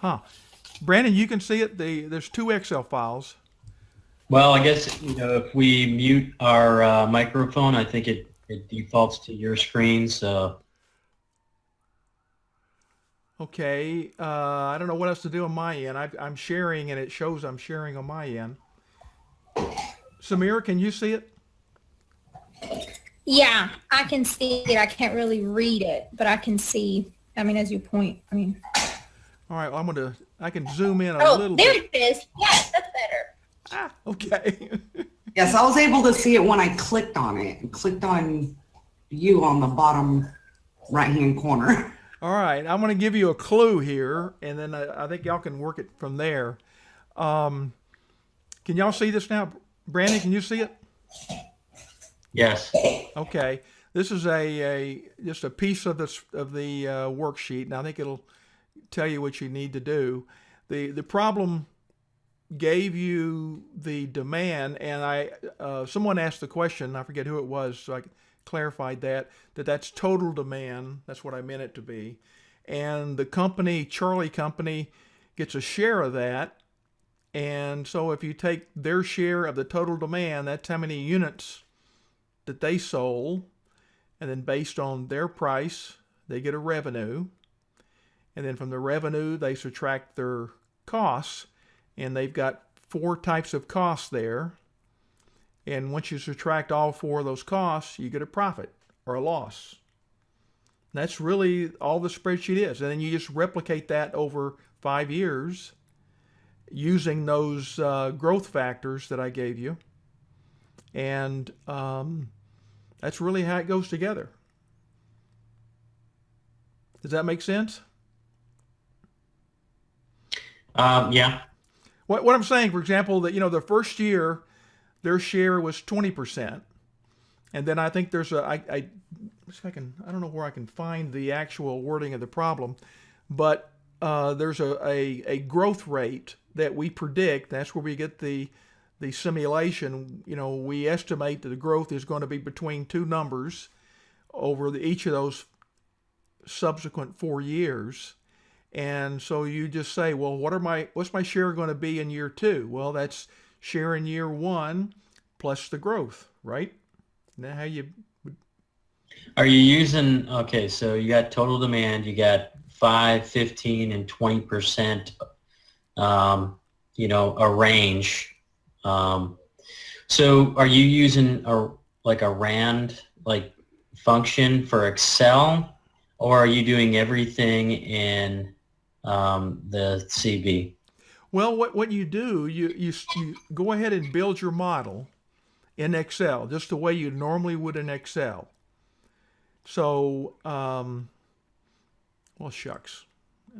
Huh. Brandon, you can see it. The there's two Excel files. Well, I guess you know if we mute our uh, microphone, I think it it defaults to your screen. So Okay. Uh, I don't know what else to do on my end. I, I'm sharing, and it shows I'm sharing on my end. Samira, can you see it? Yeah, I can see it. I can't really read it, but I can see. I mean, as you point, I mean. All right. Well, I'm gonna. I can zoom in a Oh, little there bit. it is. Yes, that's better. Ah, okay. Yes, I was able to see it when I clicked on it. Clicked on you on the bottom right-hand corner. All right, I'm going to give you a clue here, and then I, I think y'all can work it from there. Um, can y'all see this now? Brandon, can you see it? yes, Okay, this is a, a just a piece of this of the uh, worksheet, and I think it'll tell you what you need to do. the The problem gave you the demand, and I uh, someone asked the question. I forget who it was, so I clarified that that that's total demand. That's what I meant it to be, and the company Charlie Company gets a share of that. And so if you take their share of the total demand, that's how many units that they sold, and then based on their price, they get a revenue. And then from the revenue, they subtract their costs, and they've got four types of costs there. And once you subtract all four of those costs, you get a profit or a loss. That's really all the spreadsheet is. And then you just replicate that over five years using those uh, growth factors that I gave you. And um, that's really how it goes together. Does that make sense? Um, yeah, What, what I'm saying, for example, that you know the first year, their share was 20%, and then I think there's a I, I if I can I don't know where I can find the actual wording of the problem, but uh, there's a, a a growth rate that we predict. That's where we get the the simulation. You know, we estimate that the growth is going to be between two numbers over the, each of those subsequent four years. And so you just say, well, what are my what's my share going to be in year two? Well, that's share in year one plus the growth, right? Now how you Are you using, okay, so you got total demand, you got 5, 15, and 20%, um, you know, a range. Um, so are you using a, like a RAND, like function for Excel, or are you doing everything in um, the CB? Well, what, what you do, you, you, you go ahead and build your model in Excel, just the way you normally would in Excel. So, um, well, shucks.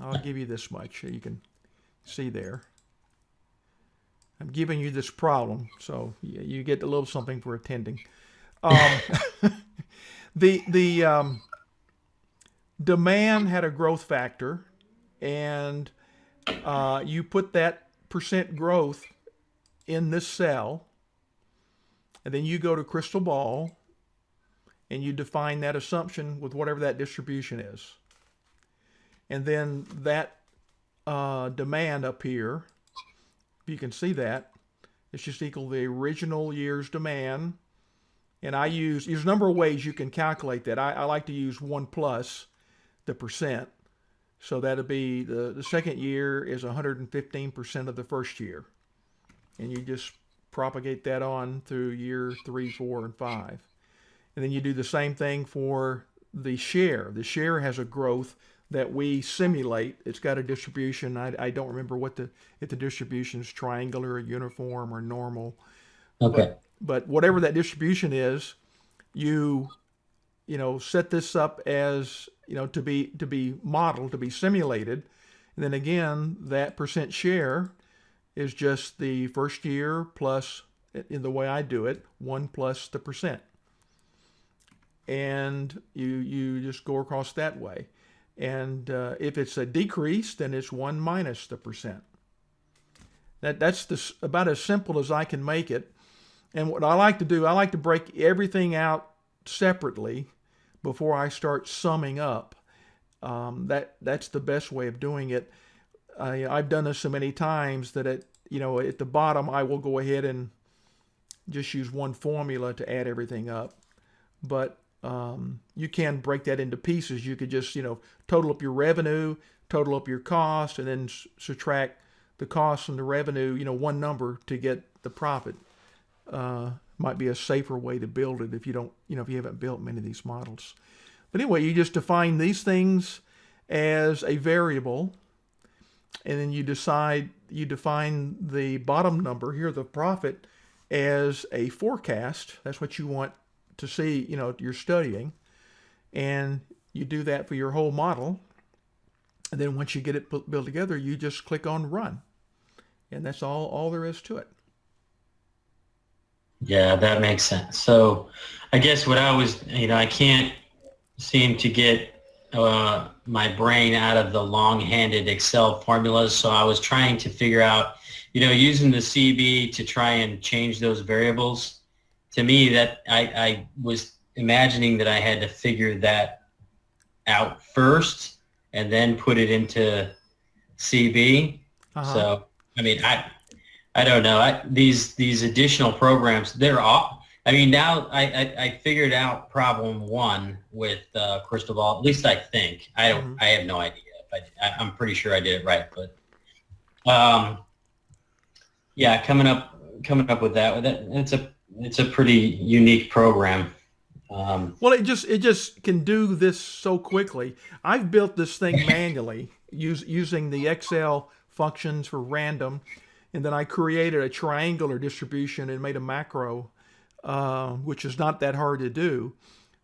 I'll give you this much. You can see there. I'm giving you this problem, so you get a little something for attending. Um, the the um, demand had a growth factor, and uh, you put that percent growth in this cell, and then you go to crystal ball, and you define that assumption with whatever that distribution is. And then that uh, demand up here, if you can see that, it's just equal to the original year's demand. And I use, there's a number of ways you can calculate that. I, I like to use one plus the percent. So that'll be the, the second year is 115% of the first year. And you just propagate that on through year three, four, and five. And then you do the same thing for the share. The share has a growth that we simulate. It's got a distribution. I, I don't remember what the if the distribution is triangular or uniform or normal. Okay. But whatever that distribution is, you you know set this up as you know to be to be modeled to be simulated. And then again that percent share is just the first year plus in the way I do it one plus the percent. And you you just go across that way. And uh, if it's a decrease then it's one minus the percent. That that's the, about as simple as I can make it. And what I like to do I like to break everything out separately before I start summing up. Um, that that's the best way of doing it. I, I've done this so many times that at you know at the bottom I will go ahead and just use one formula to add everything up. But um, you can break that into pieces. You could just you know total up your revenue, total up your cost, and then subtract the cost from the revenue. You know one number to get the profit. Uh, might be a safer way to build it if you don't you know if you haven't built many of these models. But anyway, you just define these things as a variable and then you decide you define the bottom number here the profit as a forecast. That's what you want to see you know you're studying. And you do that for your whole model. And then once you get it built together you just click on run. And that's all all there is to it Yeah, that makes sense. So I guess what I was, you know, I can't seem to get uh, my brain out of the long-handed Excel formulas. So I was trying to figure out, you know, using the CB to try and change those variables. To me, that I, I was imagining that I had to figure that out first and then put it into CB. Uh-huh. So, I mean, I, I don't know. I, these these additional programs, they're all. I mean, now I, I, I figured out problem one with uh, Crystal Ball. At least I think. I don't. Mhm. I have no idea. I, I, I'm pretty sure I did it right, but um, yeah, coming up coming up with that. That it's a it's a pretty unique program. Um, Well, it just it just can do this so quickly. I've built this thing manually use, using the Excel functions for random, and then I created a triangular distribution and made a macro, uh, which is not that hard to do.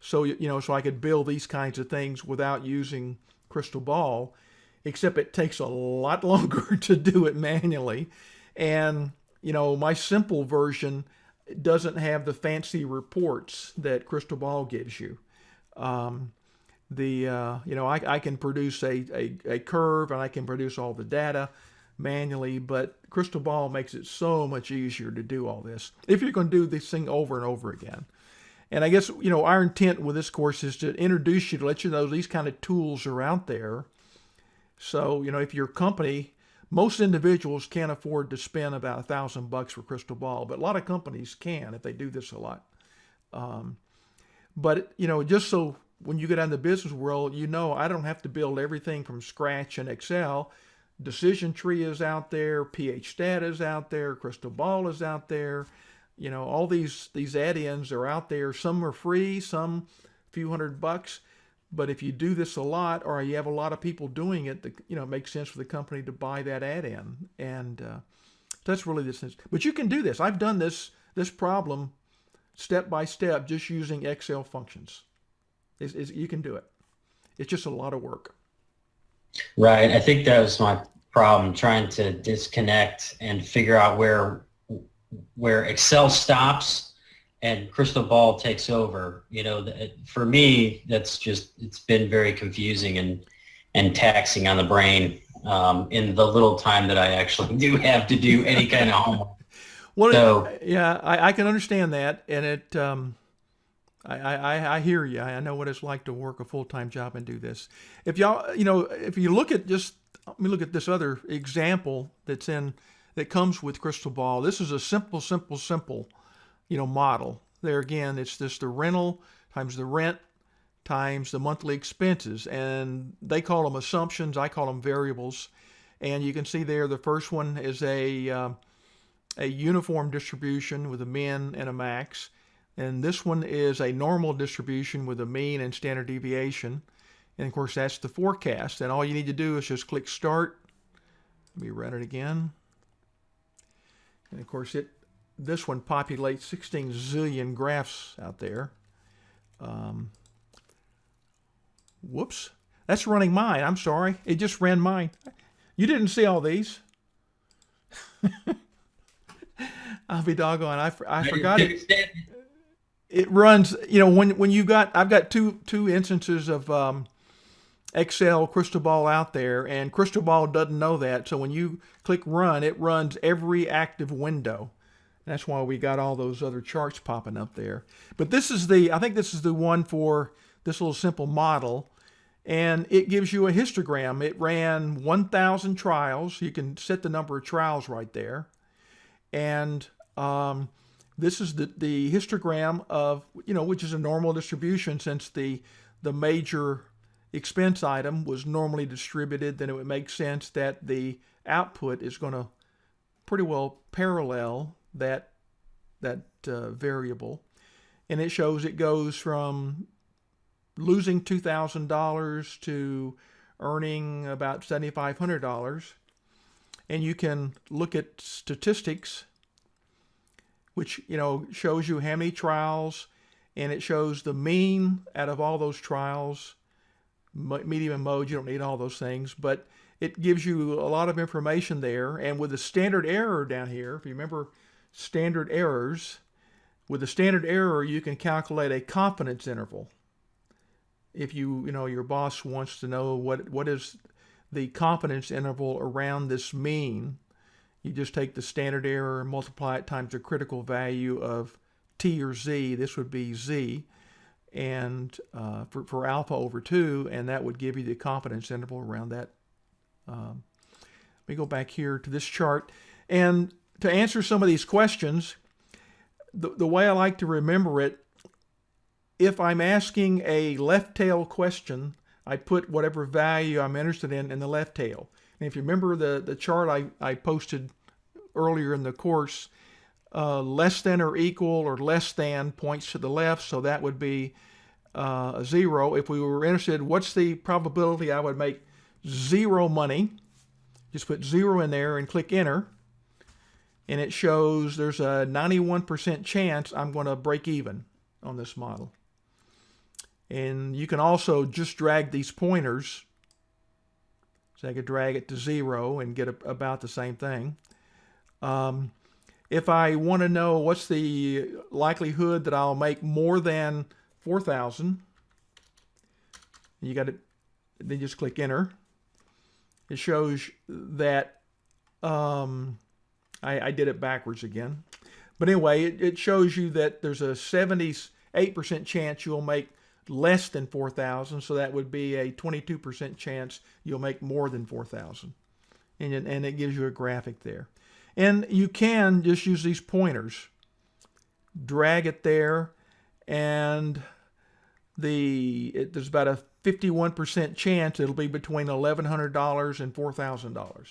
So you know, so I could build these kinds of things without using Crystal Ball, except it takes a lot longer to do it manually, and you know, my simple version doesn't have the fancy reports that Crystal Ball gives you. Um, the uh, you know I, I can produce a, a, a curve and I can produce all the data manually, but Crystal Ball makes it so much easier to do all this if you're going to do this thing over and over again. And I guess you know our intent with this course is to introduce you to let you know these kind of tools are out there. So you know if your company most individuals can't afford to spend about a thousand bucks for crystal ball but a lot of companies can if they do this a lot um, but you know just so when you get out in the business world you know i don't have to build everything from scratch in excel decision tree is out there PHStat is out there crystal ball is out there you know all these these add-ins are out there some are free some a few hundred bucks but if you do this a lot, or you have a lot of people doing it, the, you know, it makes sense for the company to buy that add-in, and uh, that's really the sense. But you can do this. I've done this this problem step by step, just using Excel functions. It's, you can do it. It's just a lot of work. Right. I think that was my problem trying to disconnect and figure out where where Excel stops and Crystal Ball takes over. You know, for me, that's just it's been very confusing and and taxing on the brain um, in the little time that I actually do have to do any kind of homework. Well, So- yeah, I, I can understand that, and it. Um, I, I, I hear you. I know what it's like to work a full time job and do this. If y'all, you know, if you look at just, let me look at this other example that's in that comes with Crystal Ball. This is a simple, simple, simple, you know, model. There again, it's just the rental times the rent times the monthly expenses, and they call them assumptions. I call them variables. And you can see there, the first one is a um, a uniform distribution with a min and a max. And this one is a normal distribution with a mean and standard deviation. And of course, that's the forecast. And all you need to do is just click start. Let me run it again. And of course, it this one populates 16 zillion graphs out there. Um, whoops. That's running mine. I'm sorry. It just ran mine. You didn't see all these. I'll be doggone. I, I forgot it. It runs, you know, when when you got, I've got two two instances of um, Excel Crystal Ball out there, and Crystal Ball doesn't know that. So when you click Run, it runs every active window. That's why we got all those other charts popping up there. But this is the, I think this is the one for this little simple model, and it gives you a histogram. It ran 1,000 trials. You can set the number of trials right there. And um, this is the, the histogram of, you know, which is a normal distribution since the, the major expense item was normally distributed, then it would make sense that the output is going to pretty well parallel that, that uh, variable. And it shows it goes from losing $2,000 to earning about $7,500. And you can look at statistics, which, you know, shows you how many trials, and it shows the mean out of all those trials, medium and mode, you don't need all those things, but it gives you a lot of information there. And with the standard error down here, if you remember standard errors, with the standard error, you can calculate a confidence interval if you you know your boss wants to know what what is the confidence interval around this mean, you just take the standard error and multiply it times the critical value of t or z. This would be z, and uh, for, for alpha over 2, and that would give you the confidence interval around that. Um, let me go back here to this chart. And to answer some of these questions, the, the way I like to remember it if I'm asking a left tail question, I put whatever value I'm interested in in the left tail. And if you remember the, the chart I, I posted earlier in the course, uh, less than or equal or less than points to the left, so that would be uh, a zero. If we were interested, what's the probability I would make zero money? Just put zero in there and click enter. And it shows there's a 91% chance I'm going to break even on this model. And you can also just drag these pointers. So I could drag it to zero and get a, about the same thing. Um, if I want to know what's the likelihood that I'll make more than 4,000, you got to then just click enter. It shows that um, I, I, did it backwards again. But anyway, it, it shows you that there's a 78% chance you'll make less than 4,000, so that would be a 22% chance you'll make more than 4,000. And, and it gives you a graphic there. And you can just use these pointers, drag it there, and the it, there's about a 51% chance it'll be between $1,100 and $4,000.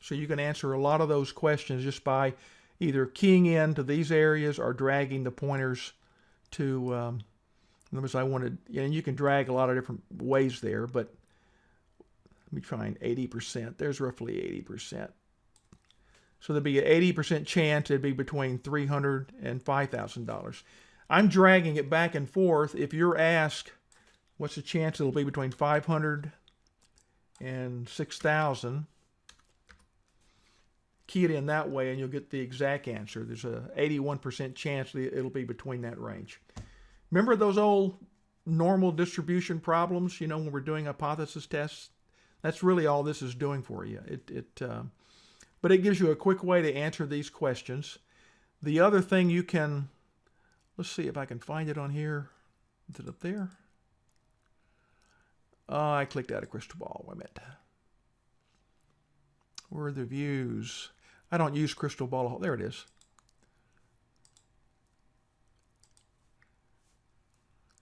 So you can answer a lot of those questions just by either keying in to these areas or dragging the pointers to um, I wanted, and you can drag a lot of different ways there, but let me try and 80%. There's roughly 80%. So there'd be an 80% chance it'd be between $300 and $5,000. I'm dragging it back and forth. If you're asked, what's the chance it'll be between 500 and 6,000, key it in that way and you'll get the exact answer. There's a 81% chance it'll be between that range. Remember those old normal distribution problems, you know, when we're doing hypothesis tests? That's really all this is doing for you. It, it, uh, but it gives you a quick way to answer these questions. The other thing you can, let's see if I can find it on here. Is it up there? Oh, I clicked out of crystal ball. Wait a minute. Where are the views? I don't use crystal ball. There it is.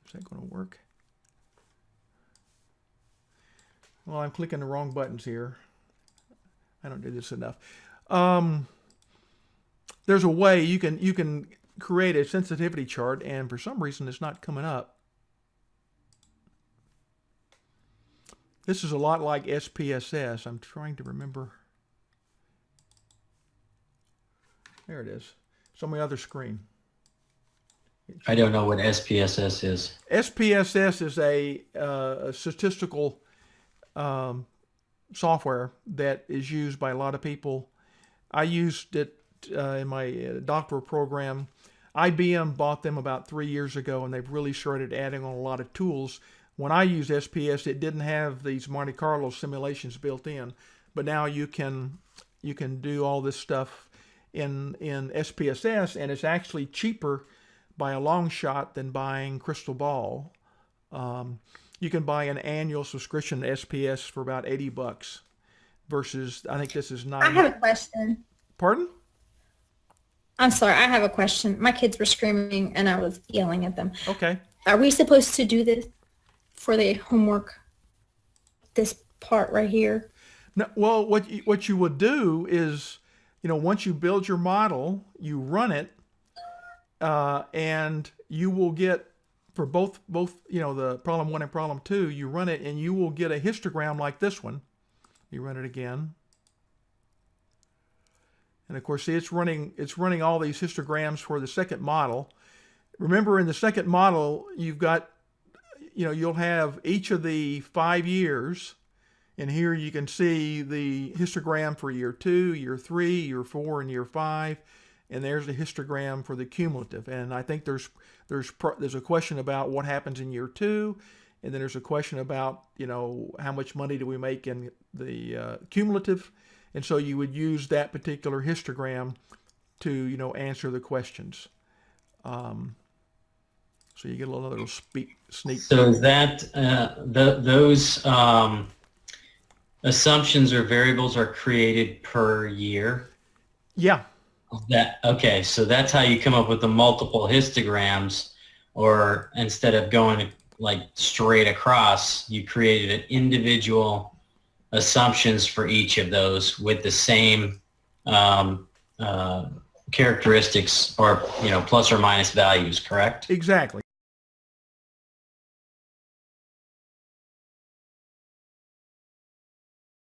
Is that going to work? Well, I'm clicking the wrong buttons here. I don't do this enough. Um, there's a way you can you can create a sensitivity chart, and for some reason it's not coming up. This is a lot like SPSS. I'm trying to remember. There it is. It's on my other screen. I don't know what SPSS is. SPSS is a, uh, a statistical um, software that is used by a lot of people. I used it uh, in my uh, doctoral program. IBM bought them about three years ago, and they've really started adding on a lot of tools. When I used SPSS, it didn't have these Monte Carlo simulations built in, but now you can you can do all this stuff in in SPSS, and it's actually cheaper by a long shot than buying Crystal Ball. Um, you can buy an annual subscription to SPSS for about 80 bucks versus I think this is not I have a question. Pardon? I'm sorry, I have a question. My kids were screaming and I was yelling at them. Okay. Are we supposed to do this for the homework? This part right here? No, well, what you, what you would do is, you know, once you build your model, you run it, uh, and you will get for both both you know the problem one and problem two. You run it, and you will get a histogram like this one. You run it again, and of course, see, it's running it's running all these histograms for the second model. Remember, in the second model, you've got, you know, you'll have each of the five years. And here you can see the histogram for year two, year three, year four, and year five. And there's the histogram for the cumulative. And I think there's there's there's a question about what happens in year two, and then there's a question about you know how much money do we make in the uh, cumulative, and so you would use that particular histogram to you know answer the questions. Um, so you get a little, little speak, sneak. So that uh, the, those um, assumptions or variables are created per year? Yeah, That okay, so that's how you come up with the multiple histograms, or instead of going like straight across, you created an individual assumptions for each of those with the same um, uh, characteristics or you know plus or minus values. Correct? exactly.